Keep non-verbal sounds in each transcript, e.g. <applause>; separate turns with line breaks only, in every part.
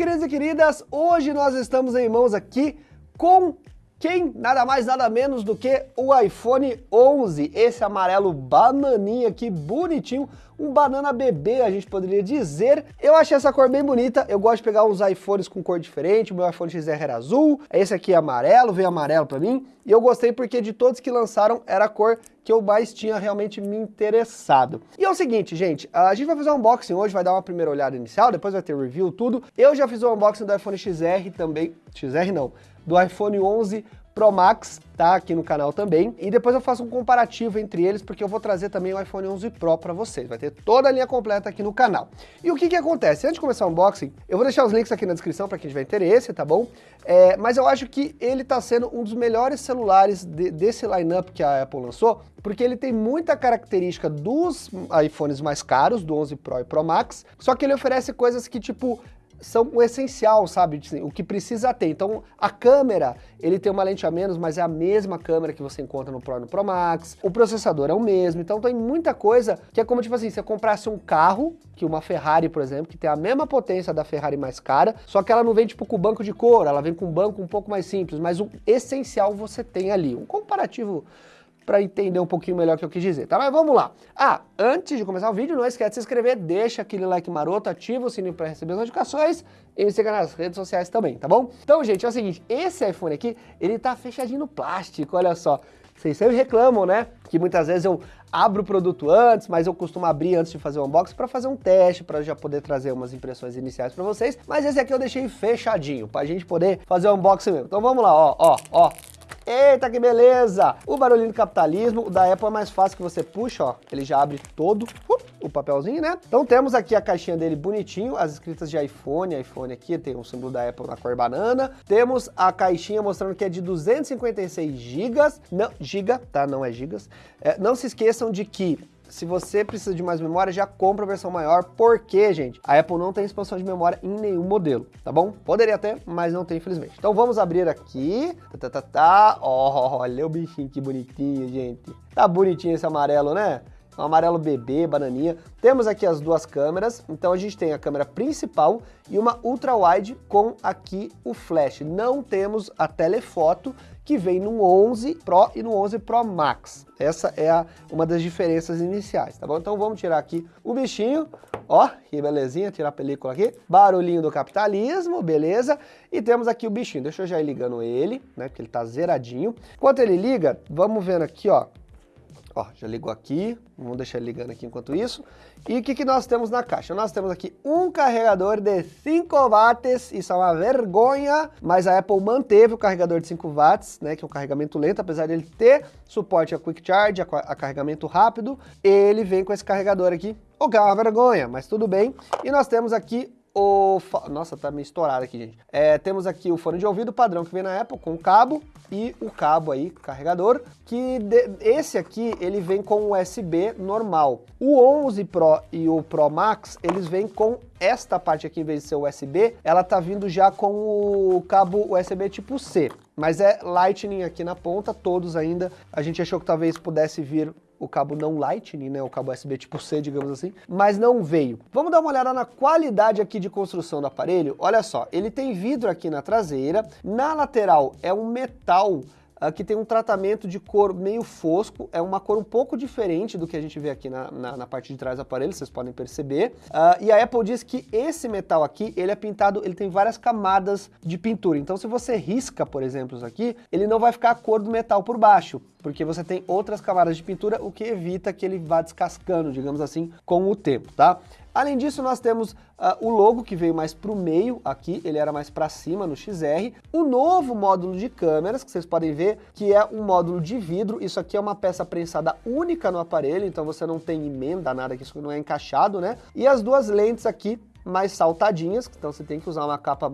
queridos e queridas, hoje nós estamos em mãos aqui com quem? Nada mais, nada menos do que o iPhone 11, esse amarelo bananinha aqui, bonitinho, um banana bebê, a gente poderia dizer. Eu achei essa cor bem bonita, eu gosto de pegar uns iPhones com cor diferente, o meu iPhone XR era azul, esse aqui é amarelo, veio amarelo pra mim, e eu gostei porque de todos que lançaram era a cor que eu mais tinha realmente me interessado. E é o seguinte, gente, a gente vai fazer um unboxing hoje, vai dar uma primeira olhada inicial, depois vai ter review, tudo. Eu já fiz o unboxing do iPhone XR também, XR não, do iPhone 11 Pro Max, tá aqui no canal também, e depois eu faço um comparativo entre eles, porque eu vou trazer também o iPhone 11 Pro para vocês, vai ter toda a linha completa aqui no canal. E o que que acontece? Antes de começar o unboxing, eu vou deixar os links aqui na descrição para quem tiver interesse, tá bom? É, mas eu acho que ele tá sendo um dos melhores celulares de, desse lineup que a Apple lançou, porque ele tem muita característica dos iPhones mais caros, do 11 Pro e Pro Max, só que ele oferece coisas que, tipo, são o essencial, sabe? Assim, o que precisa ter. Então, a câmera, ele tem uma lente a menos, mas é a mesma câmera que você encontra no Pro e no Pro Max. O processador é o mesmo. Então, tem muita coisa que é como, tipo assim, você comprasse um carro, que uma Ferrari, por exemplo, que tem a mesma potência da Ferrari mais cara, só que ela não vem, tipo, com banco de couro, ela vem com um banco um pouco mais simples, mas o essencial você tem ali. Um comparativo para entender um pouquinho melhor o que eu quis dizer, tá? Mas vamos lá. Ah, antes de começar o vídeo, não esquece de se inscrever, deixa aquele like maroto, ativa o sininho para receber as notificações e me siga nas redes sociais também, tá bom? Então, gente, é o seguinte, esse iPhone aqui, ele tá fechadinho no plástico, olha só. Vocês sempre reclamam, né? Que muitas vezes eu abro o produto antes, mas eu costumo abrir antes de fazer o unboxing para fazer um teste, para já poder trazer umas impressões iniciais para vocês. Mas esse aqui eu deixei fechadinho, para a gente poder fazer o unboxing mesmo. Então vamos lá, ó, ó, ó. Eita, que beleza! O barulhinho do capitalismo, o da Apple é mais fácil que você puxa, ó, ele já abre todo uh, o papelzinho, né? Então temos aqui a caixinha dele bonitinho, as escritas de iPhone, iPhone aqui, tem o símbolo da Apple na cor banana. Temos a caixinha mostrando que é de 256 gigas, não, giga, tá? Não é gigas. É, não se esqueçam de que se você precisa de mais memória, já compra a versão maior, porque, gente, a Apple não tem expansão de memória em nenhum modelo, tá bom? Poderia ter, mas não tem, infelizmente. Então vamos abrir aqui, tá, tá, tá. Oh, olha o bichinho que bonitinho, gente. Tá bonitinho esse amarelo, né? Um amarelo bebê, bananinha. Temos aqui as duas câmeras, então a gente tem a câmera principal e uma ultra wide com aqui o flash. Não temos a telefoto que vem no 11 Pro e no 11 Pro Max. Essa é a, uma das diferenças iniciais, tá bom? Então vamos tirar aqui o bichinho, ó, que belezinha, tirar a película aqui. Barulhinho do capitalismo, beleza? E temos aqui o bichinho, deixa eu já ir ligando ele, né, porque ele tá zeradinho. Enquanto ele liga, vamos vendo aqui, ó, Ó, já ligou aqui, vamos deixar ele ligando aqui enquanto isso. E o que, que nós temos na caixa? Nós temos aqui um carregador de 5 watts, isso é uma vergonha, mas a Apple manteve o carregador de 5 watts, né, que é um carregamento lento, apesar dele ter suporte a Quick Charge, a, a carregamento rápido, ele vem com esse carregador aqui, o que é uma vergonha, mas tudo bem. E nós temos aqui o... Nossa, tá meio estourado aqui, gente. É, temos aqui o fone de ouvido padrão que vem na Apple, com cabo, e o cabo aí, carregador, que de... esse aqui, ele vem com USB normal. O 11 Pro e o Pro Max, eles vêm com esta parte aqui, em vez de ser USB, ela tá vindo já com o cabo USB tipo C. Mas é Lightning aqui na ponta, todos ainda. A gente achou que talvez pudesse vir o cabo não Lightning, né, o cabo USB tipo C, digamos assim, mas não veio. Vamos dar uma olhada na qualidade aqui de construção do aparelho. Olha só, ele tem vidro aqui na traseira, na lateral é um metal Aqui tem um tratamento de cor meio fosco, é uma cor um pouco diferente do que a gente vê aqui na, na, na parte de trás do aparelho, vocês podem perceber. Uh, e a Apple diz que esse metal aqui, ele é pintado, ele tem várias camadas de pintura. Então se você risca, por exemplo, isso aqui, ele não vai ficar a cor do metal por baixo, porque você tem outras camadas de pintura, o que evita que ele vá descascando, digamos assim, com o tempo, tá? Além disso, nós temos uh, o logo que veio mais para o meio aqui, ele era mais para cima no XR. O novo módulo de câmeras, que vocês podem ver, que é um módulo de vidro. Isso aqui é uma peça prensada única no aparelho, então você não tem emenda, nada, que isso não é encaixado, né? E as duas lentes aqui mais saltadinhas, então você tem que usar uma capa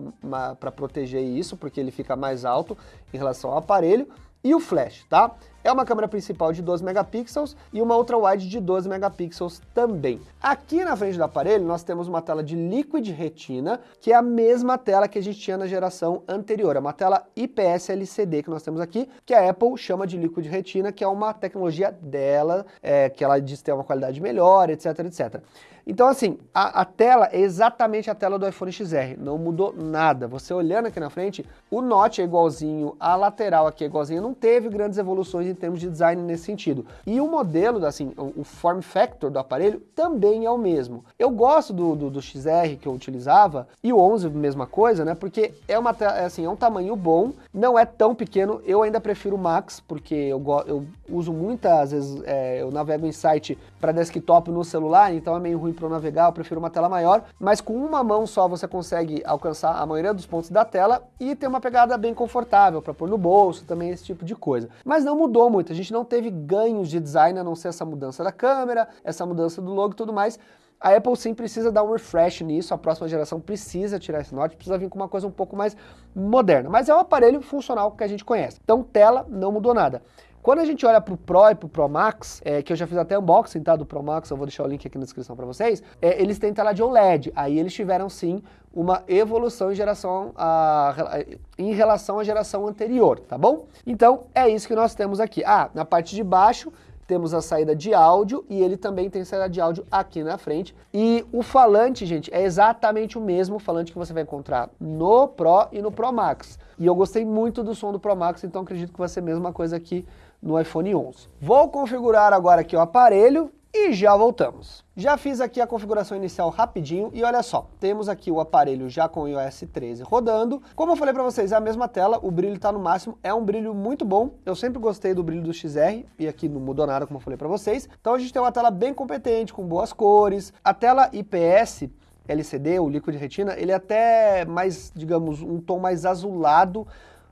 para proteger isso, porque ele fica mais alto em relação ao aparelho e o flash, tá? É uma câmera principal de 12 megapixels e uma ultra wide de 12 megapixels também. Aqui na frente do aparelho nós temos uma tela de Liquid Retina, que é a mesma tela que a gente tinha na geração anterior, é uma tela IPS LCD que nós temos aqui, que a Apple chama de Liquid Retina, que é uma tecnologia dela, é, que ela diz ter uma qualidade melhor, etc, etc. Então assim, a, a, tela é exatamente a tela do iPhone XR, não mudou nada. Você olhando aqui na frente, o Note é igualzinho, a lateral aqui é igualzinho, não teve grandes evoluções em termos de design nesse sentido. E o modelo, assim, o, o form factor do aparelho também é o mesmo. Eu gosto do, do, do XR que eu utilizava, e o 11 mesma coisa, né, porque é, uma, é, assim, é um tamanho bom, não é tão pequeno, eu ainda prefiro o Max, porque eu, eu uso muitas vezes, é, eu navego em site para desktop no celular, então é meio ruim para navegar, eu prefiro uma tela maior, mas com uma mão só você consegue alcançar a maioria dos pontos da tela e ter uma pegada bem confortável para pôr no bolso, também esse tipo de coisa. Mas não mudou muito, a gente não teve ganhos de design a não ser essa mudança da câmera, essa mudança do logo e tudo mais, a Apple sim precisa dar um refresh nisso, a próxima geração precisa tirar esse Note, precisa vir com uma coisa um pouco mais moderna. Mas é um aparelho funcional que a gente conhece. Então tela não mudou nada. Quando a gente olha para o Pro e para o Pro Max, é, que eu já fiz até unboxing tá, do Pro Max, eu vou deixar o link aqui na descrição para vocês, é, eles têm tela de OLED, aí eles tiveram sim uma evolução em, geração a, em relação à geração anterior, tá bom? Então é isso que nós temos aqui. Ah, na parte de baixo temos a saída de áudio e ele também tem saída de áudio aqui na frente. E o falante, gente, é exatamente o mesmo falante que você vai encontrar no Pro e no Pro Max. E eu gostei muito do som do Pro Max, então acredito que vai ser a mesma coisa aqui no iPhone 11. Vou configurar agora aqui o aparelho e já voltamos. Já fiz aqui a configuração inicial rapidinho e olha só, temos aqui o aparelho já com o iOS 13 rodando. Como eu falei para vocês, é a mesma tela, o brilho está no máximo, é um brilho muito bom. Eu sempre gostei do brilho do XR e aqui não mudou nada, como eu falei para vocês. Então a gente tem uma tela bem competente, com boas cores. A tela IPS LCD, o Liquid Retina, ele é até mais, digamos, um tom mais azulado,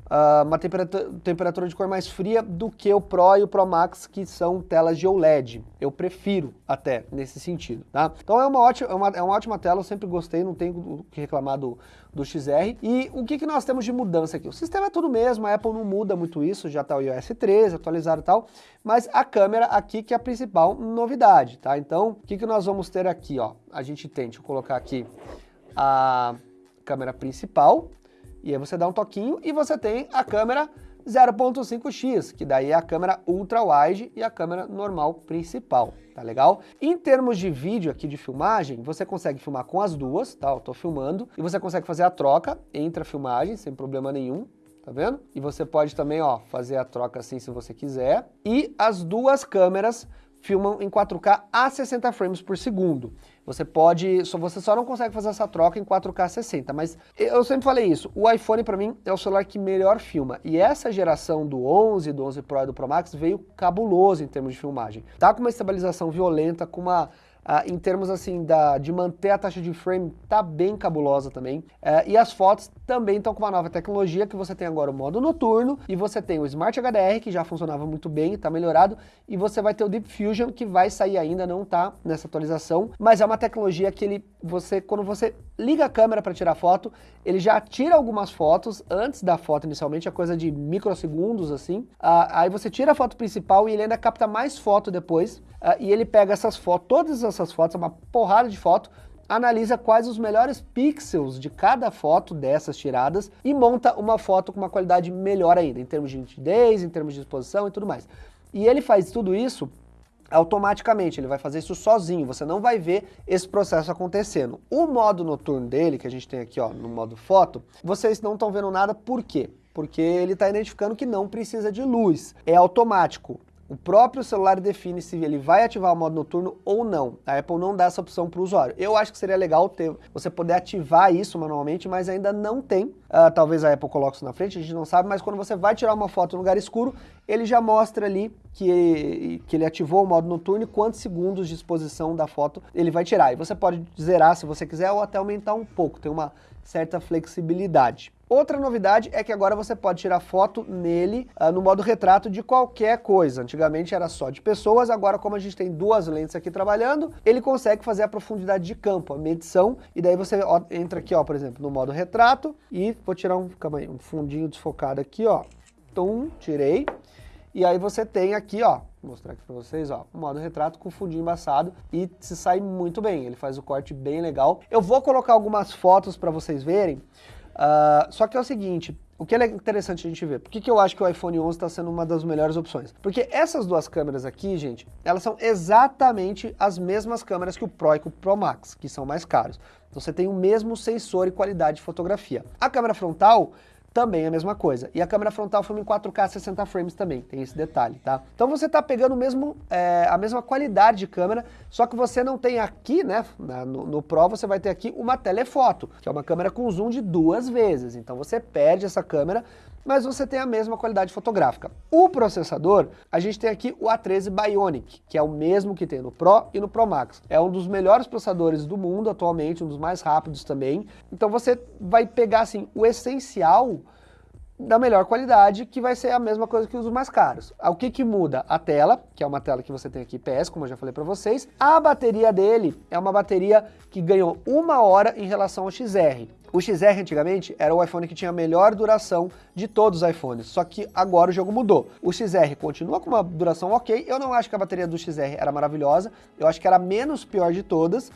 uh, uma temperatura, temperatura de cor mais fria do que o Pro e o Pro Max, que são telas de OLED. Eu prefiro até nesse sentido, tá? Então é uma ótima, é uma, é uma ótima tela, eu sempre gostei, não tenho o que reclamar do, do XR. E o que, que nós temos de mudança aqui? O sistema é tudo mesmo, a Apple não muda muito isso, já está o iOS 13 atualizado e tal, mas a câmera aqui que é a principal novidade, tá? Então, o que, que nós vamos ter aqui, ó? A gente tem, deixa eu colocar aqui a câmera principal, e aí você dá um toquinho e você tem a câmera 0.5x, que daí é a câmera ultra wide e a câmera normal principal, tá legal? Em termos de vídeo aqui de filmagem, você consegue filmar com as duas, tá? Eu tô filmando, e você consegue fazer a troca entre a filmagem sem problema nenhum, tá vendo? E você pode também, ó, fazer a troca assim se você quiser. E as duas câmeras filmam em 4K a 60 frames por segundo. Você pode, só, você só não consegue fazer essa troca em 4K 60, mas eu sempre falei isso, o iPhone para mim é o celular que melhor filma, e essa geração do 11, do 11 Pro e do Pro Max veio cabuloso em termos de filmagem. Tá com uma estabilização violenta, com uma Uh, em termos assim da, de manter a taxa de frame, tá bem cabulosa também. Uh, e as fotos também estão com uma nova tecnologia, que você tem agora o modo noturno, e você tem o Smart HDR, que já funcionava muito bem, está melhorado, e você vai ter o Deep Fusion, que vai sair ainda, não está nessa atualização, mas é uma tecnologia que ele, você, quando você liga a câmera para tirar foto, ele já tira algumas fotos antes da foto inicialmente, é coisa de microsegundos assim, uh, aí você tira a foto principal e ele ainda capta mais foto depois, e ele pega essas fotos, todas as essas fotos, é uma porrada de foto, analisa quais os melhores pixels de cada foto dessas tiradas e monta uma foto com uma qualidade melhor ainda, em termos de nitidez, em termos de exposição e tudo mais. E ele faz tudo isso automaticamente, ele vai fazer isso sozinho, você não vai ver esse processo acontecendo. O modo noturno dele, que a gente tem aqui ó, no modo foto, vocês não estão vendo nada, por quê? Porque ele está identificando que não precisa de luz, é automático. O próprio celular define se ele vai ativar o modo noturno ou não. A Apple não dá essa opção para o usuário. Eu acho que seria legal ter, você poder ativar isso manualmente, mas ainda não tem. Uh, talvez a Apple coloque isso na frente, a gente não sabe, mas quando você vai tirar uma foto no lugar escuro, ele já mostra ali que, que ele ativou o modo noturno e quantos segundos de exposição da foto ele vai tirar. E você pode zerar se você quiser ou até aumentar um pouco, tem uma certa flexibilidade. Outra novidade é que agora você pode tirar foto nele uh, no modo retrato de qualquer coisa. Antigamente era só de pessoas, agora como a gente tem duas lentes aqui trabalhando, ele consegue fazer a profundidade de campo, a medição, e daí você ó, entra aqui, ó, por exemplo, no modo retrato, e vou tirar um, aí, um fundinho desfocado aqui, ó. Tum, tirei. E aí você tem aqui, ó, vou mostrar aqui para vocês, ó, o modo retrato com fundinho embaçado e se sai muito bem, ele faz o corte bem legal. Eu vou colocar algumas fotos para vocês verem, Uh, só que é o seguinte, o que é interessante a gente ver? Por que, que eu acho que o iPhone 11 está sendo uma das melhores opções? Porque essas duas câmeras aqui, gente, elas são exatamente as mesmas câmeras que o Pro e o Pro Max, que são mais caros. Então você tem o mesmo sensor e qualidade de fotografia. A câmera frontal também a mesma coisa. E a câmera frontal filma em 4K 60 frames também, tem esse detalhe, tá? Então você tá pegando mesmo, é, a mesma qualidade de câmera, só que você não tem aqui, né, no, no Pro você vai ter aqui uma telefoto, que é uma câmera com zoom de duas vezes. Então você perde essa câmera, mas você tem a mesma qualidade fotográfica. O processador, a gente tem aqui o A13 Bionic, que é o mesmo que tem no Pro e no Pro Max. É um dos melhores processadores do mundo atualmente, um dos mais rápidos também. Então você vai pegar assim o essencial da melhor qualidade, que vai ser a mesma coisa que os mais caros. O que que muda? A tela, que é uma tela que você tem aqui PS, como eu já falei para vocês. A bateria dele é uma bateria que ganhou uma hora em relação ao XR. O XR antigamente era o iPhone que tinha a melhor duração de todos os iPhones, só que agora o jogo mudou. O XR continua com uma duração ok, eu não acho que a bateria do XR era maravilhosa, eu acho que era a menos pior de todas,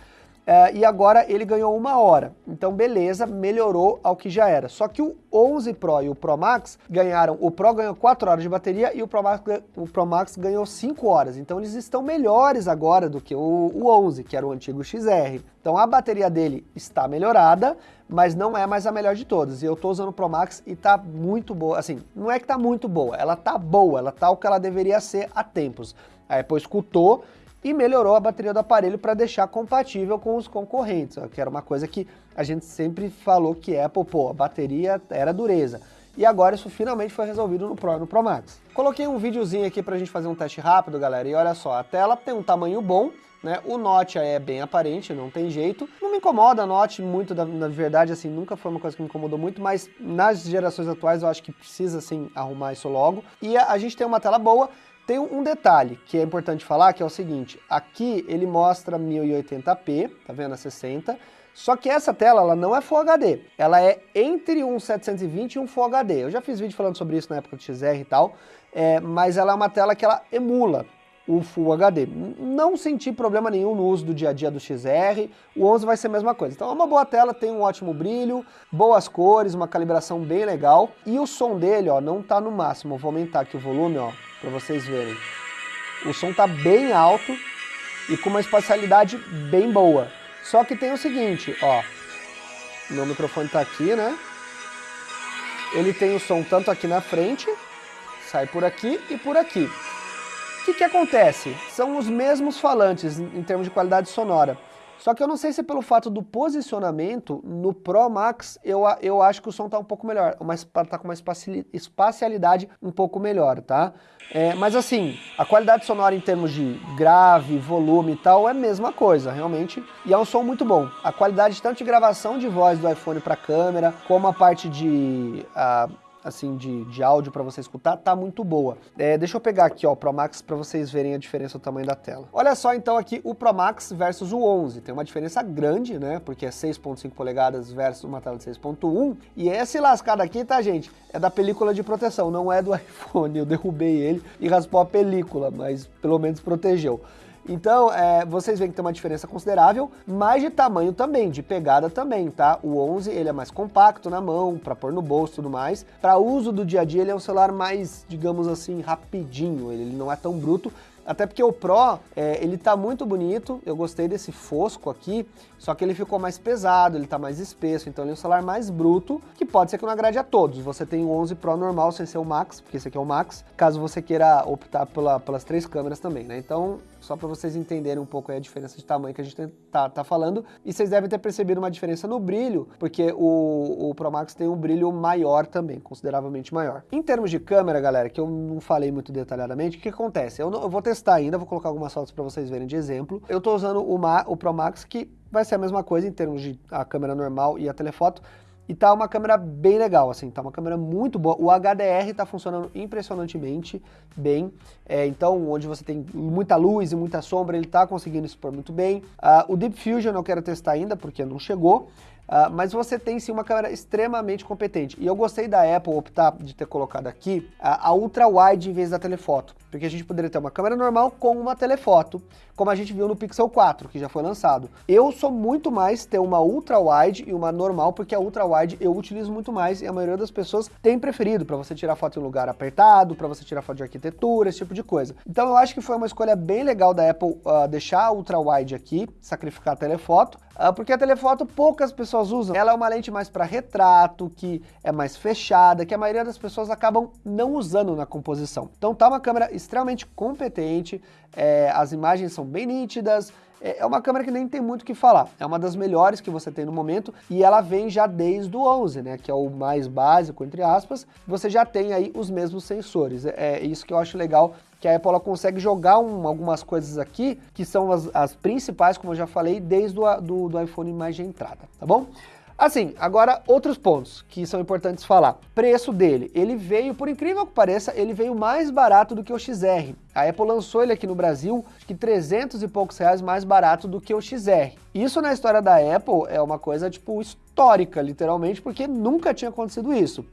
é, e agora ele ganhou uma hora. Então beleza, melhorou ao que já era. Só que o 11 Pro e o Pro Max ganharam, o Pro ganhou 4 horas de bateria e o Pro Max, o Pro Max ganhou 5 horas. Então eles estão melhores agora do que o, o 11, que era o antigo XR. Então a bateria dele está melhorada, mas não é mais a melhor de todas. E eu estou usando o Pro Max e está muito boa. Assim, não é que está muito boa, ela está boa, ela está o que ela deveria ser há tempos. A Apple escutou e melhorou a bateria do aparelho para deixar compatível com os concorrentes, que era uma coisa que a gente sempre falou que Apple, pô, a bateria era dureza. E agora isso finalmente foi resolvido no Pro e no Pro Max. Coloquei um videozinho aqui pra gente fazer um teste rápido, galera, e olha só, a tela tem um tamanho bom, né? O Note é bem aparente, não tem jeito. Não me incomoda a Note muito, na verdade, assim, nunca foi uma coisa que me incomodou muito, mas nas gerações atuais eu acho que precisa, assim, arrumar isso logo. E a, a gente tem uma tela boa, tem um detalhe que é importante falar, que é o seguinte, aqui ele mostra 1080p, tá vendo a 60, só que essa tela ela não é Full HD, ela é entre um 720 e um Full HD. Eu já fiz vídeo falando sobre isso na época do XR e tal, é, mas ela é uma tela que ela emula o Full HD. Não senti problema nenhum no uso do dia a dia do XR, o 11 vai ser a mesma coisa. Então é uma boa tela, tem um ótimo brilho, boas cores, uma calibração bem legal, e o som dele, ó, não tá no máximo. vou aumentar aqui o volume, ó, para vocês verem. O som tá bem alto e com uma espacialidade bem boa. Só que tem o seguinte, ó, meu microfone tá aqui, né? Ele tem o som tanto aqui na frente, sai por aqui e por aqui. O que, que acontece? São os mesmos falantes em termos de qualidade sonora. Só que eu não sei se pelo fato do posicionamento, no Pro Max eu, eu acho que o som tá um pouco melhor, mas tá com uma espacialidade um pouco melhor, tá? É, mas assim, a qualidade sonora em termos de grave, volume e tal é a mesma coisa, realmente, e é um som muito bom. A qualidade tanto de gravação de voz do iPhone para câmera, como a parte de... Uh, assim, de, de áudio para você escutar, tá muito boa. É, deixa eu pegar aqui, ó, o Pro Max para vocês verem a diferença do tamanho da tela. Olha só, então, aqui o Pro Max versus o 11. Tem uma diferença grande, né, porque é 6.5 polegadas versus uma tela de 6.1. E esse lascado aqui, tá, gente, é da película de proteção, não é do <laughs> iPhone. Eu derrubei ele e raspou a película, mas pelo menos protegeu. Então, é, vocês veem que tem uma diferença considerável, mas de tamanho também, de pegada também, tá? O 11, ele é mais compacto na mão, para pôr no bolso e tudo mais. Para uso do dia a dia, ele é um celular mais, digamos assim, rapidinho, ele não é tão bruto, até porque o Pro, é, ele tá muito bonito, eu gostei desse fosco aqui, só que ele ficou mais pesado, ele tá mais espesso, então ele é um celular mais bruto, que pode ser que não agrade a todos. Você tem o 11 Pro normal sem ser o Max, porque esse aqui é o Max, caso você queira optar pela, pelas três câmeras também, né? Então, só para vocês entenderem um pouco a diferença de tamanho que a gente tá, tá falando. E vocês devem ter percebido uma diferença no brilho, porque o, o Pro Max tem um brilho maior também, consideravelmente maior. Em termos de câmera, galera, que eu não falei muito detalhadamente, o que acontece? Eu, não, eu vou testar ainda, vou colocar algumas fotos para vocês verem de exemplo. Eu tô usando o, o Pro Max, que vai ser a mesma coisa em termos de a câmera normal e a telefoto, e tá uma câmera bem legal, assim, tá uma câmera muito boa. O HDR tá funcionando impressionantemente bem. É, então, onde você tem muita luz e muita sombra, ele tá conseguindo expor muito bem. Uh, o Deep Fusion eu quero testar ainda, porque não chegou. Uh, mas você tem sim uma câmera extremamente competente. E eu gostei da Apple optar de ter colocado aqui a, a ultra wide em vez da telefoto, porque a gente poderia ter uma câmera normal com uma telefoto, como a gente viu no Pixel 4, que já foi lançado. Eu sou muito mais ter uma ultra wide e uma normal, porque a ultra wide eu utilizo muito mais e a maioria das pessoas tem preferido para você tirar foto em lugar apertado, para você tirar foto de arquitetura, esse tipo de coisa. Então eu acho que foi uma escolha bem legal da Apple uh, deixar a ultra wide aqui, sacrificar a telefoto, uh, porque a telefoto poucas pessoas usam. Ela é uma lente mais para retrato, que é mais fechada, que a maioria das pessoas acabam não usando na composição. Então tá uma câmera extremamente competente, é, as imagens são bem nítidas, é, é uma câmera que nem tem muito o que falar. É uma das melhores que você tem no momento e ela vem já desde o 11, né, que é o mais básico, entre aspas. Você já tem aí os mesmos sensores. É, é isso que eu acho legal que a Apple consegue jogar um, algumas coisas aqui, que são as, as, principais, como eu já falei, desde o do, do iPhone mais de entrada, tá bom? Assim, agora outros pontos que são importantes falar. Preço dele, ele veio, por incrível que pareça, ele veio mais barato do que o XR. A Apple lançou ele aqui no Brasil, acho que 300 e poucos reais mais barato do que o XR. Isso na história da Apple é uma coisa, tipo, histórica, literalmente, porque nunca tinha acontecido isso.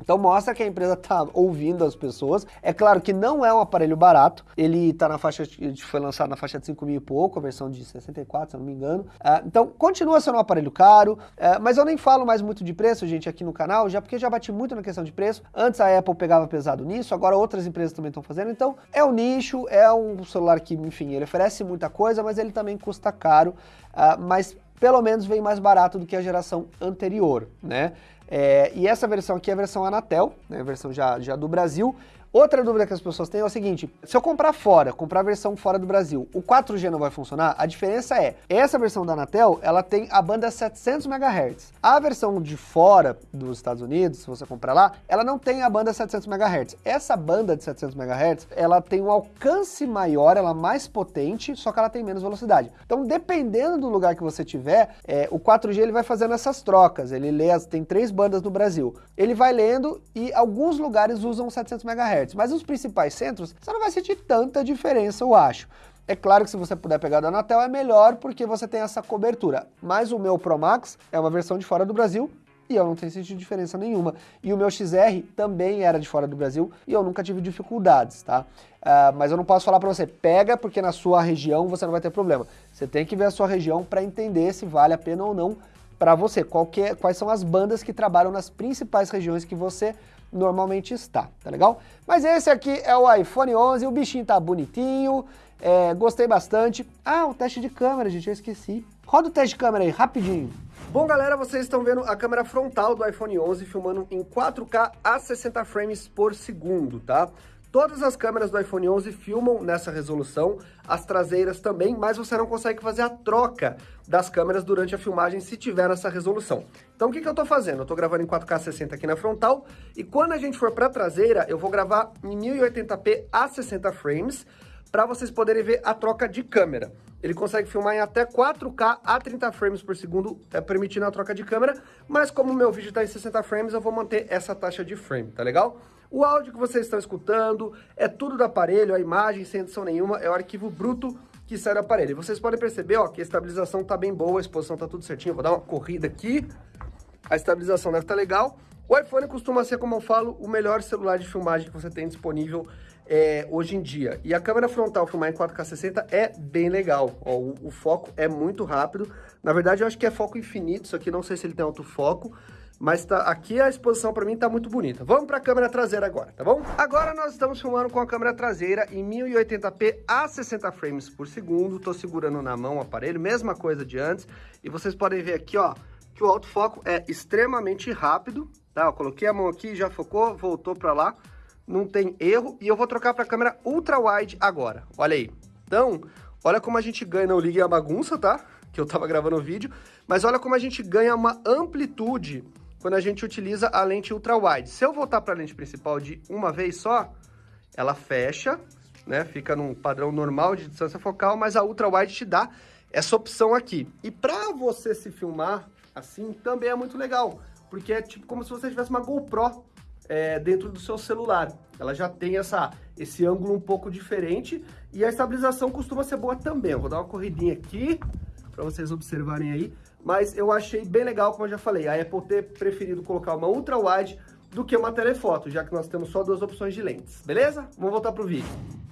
Então mostra que a empresa está ouvindo as pessoas. É claro que não é um aparelho barato, ele está na faixa, foi lançado na faixa de 5 mil e pouco, a versão de 64, se eu não me engano. Uh, então continua sendo um aparelho caro, uh, mas eu nem falo mais muito de preço, gente, aqui no canal, já porque já bati muito na questão de preço. Antes a Apple pegava pesado nisso, agora outras empresas também estão fazendo. Então é um nicho, é um celular que, enfim, ele oferece muita coisa, mas ele também custa caro, uh, mas pelo menos vem mais barato do que a geração anterior, né? É, e essa versão aqui é a versão Anatel, né, a versão já, já do Brasil, Outra dúvida que as pessoas têm é o seguinte, se eu comprar fora, comprar a versão fora do Brasil, o 4G não vai funcionar? A diferença é, essa versão da Anatel, ela tem a banda 700 MHz. A versão de fora dos Estados Unidos, se você comprar lá, ela não tem a banda 700 MHz. Essa banda de 700 MHz, ela tem um alcance maior, ela é mais potente, só que ela tem menos velocidade. Então, dependendo do lugar que você tiver, é, o 4G ele vai fazendo essas trocas. Ele lê, as, tem três bandas no Brasil. Ele vai lendo e alguns lugares usam 700 MHz mas os principais centros, você não vai sentir tanta diferença, eu acho. É claro que se você puder pegar da Anatel é melhor porque você tem essa cobertura, mas o meu Pro Max é uma versão de fora do Brasil e eu não tenho sentido diferença nenhuma. E o meu XR também era de fora do Brasil e eu nunca tive dificuldades, tá? Uh, mas eu não posso falar para você, pega porque na sua região você não vai ter problema. Você tem que ver a sua região para entender se vale a pena ou não para você. É, quais são as bandas que trabalham nas principais regiões que você normalmente está, tá legal? Mas esse aqui é o iPhone 11, o bichinho tá bonitinho, é, gostei bastante. Ah, o teste de câmera, gente, eu esqueci. Roda o teste de câmera aí, rapidinho. Bom, galera, vocês estão vendo a câmera frontal do iPhone 11 filmando em 4K a 60 frames por segundo, tá? Todas as câmeras do iPhone 11 filmam nessa resolução, as traseiras também, mas você não consegue fazer a troca das câmeras durante a filmagem se tiver essa resolução. Então o que, que eu estou fazendo? Eu estou gravando em 4K 60 aqui na frontal, e quando a gente for para traseira, eu vou gravar em 1080p a 60 frames, para vocês poderem ver a troca de câmera. Ele consegue filmar em até 4K a 30 frames por segundo, é, permitindo a troca de câmera, mas como o meu vídeo está em 60 frames, eu vou manter essa taxa de frame, tá legal? O áudio que vocês estão escutando é tudo do aparelho, a imagem sem edição nenhuma, é o arquivo bruto que sai do aparelho. Vocês podem perceber ó, que a estabilização está bem boa, a exposição está tudo certinho. vou dar uma corrida aqui, a estabilização deve estar tá legal. O iPhone costuma ser, como eu falo, o melhor celular de filmagem que você tem disponível é, hoje em dia. E a câmera frontal filmar em 4K 60 é bem legal. Ó, o, o, foco é muito rápido. Na verdade, eu acho que é foco infinito isso aqui, não sei se ele tem autofoco. Mas tá, aqui a exposição para mim tá muito bonita. Vamos para a câmera traseira agora, tá bom? Agora nós estamos filmando com a câmera traseira em 1080p a 60 frames por segundo. Tô segurando na mão o aparelho, mesma coisa de antes. E vocês podem ver aqui, ó, que o autofoco é extremamente rápido, tá? Eu coloquei a mão aqui, já focou, voltou para lá. Não tem erro. E eu vou trocar para a câmera ultra wide agora. Olha aí. Então, olha como a gente ganha, não ligue a bagunça, tá? Que eu tava gravando o vídeo. Mas olha como a gente ganha uma amplitude quando a gente utiliza a lente ultra-wide. Se eu voltar para a lente principal de uma vez só, ela fecha, né? Fica num padrão normal de distância focal, mas a ultra-wide te dá essa opção aqui. E para você se filmar assim, também é muito legal, porque é tipo como se você tivesse uma GoPro é, dentro do seu celular. Ela já tem essa, esse ângulo um pouco diferente e a estabilização costuma ser boa também. Eu vou dar uma corridinha aqui para vocês observarem aí. Mas eu achei bem legal, como eu já falei, a Apple ter preferido colocar uma ultra wide do que uma telefoto, já que nós temos só duas opções de lentes, beleza? Vamos voltar pro vídeo.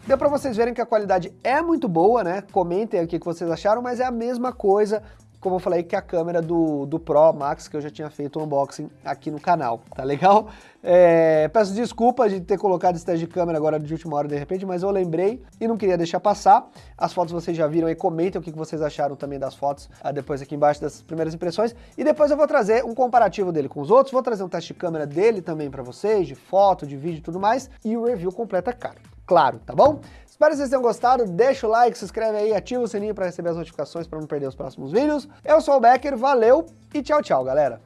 Deu para vocês verem que a qualidade é muito boa, né? Comentem aqui o que vocês acharam, mas é a mesma coisa como eu falei, que a câmera do, do Pro Max, que eu já tinha feito um unboxing aqui no canal, tá legal? <laughs> É, peço desculpa de ter colocado esse teste de câmera agora de última hora de repente, mas eu lembrei e não queria deixar passar. As fotos vocês já viram e comentem o que vocês acharam também das fotos, ah, depois aqui embaixo das primeiras impressões. E depois eu vou trazer um comparativo dele com os outros, vou trazer um teste de câmera dele também para vocês, de foto, de vídeo e tudo mais, e o review completo é caro claro, tá bom? Espero que vocês tenham gostado, deixa o like, se inscreve aí, ativa o sininho para receber as notificações para não perder os próximos vídeos. Eu sou o Becker, valeu e tchau, tchau, galera!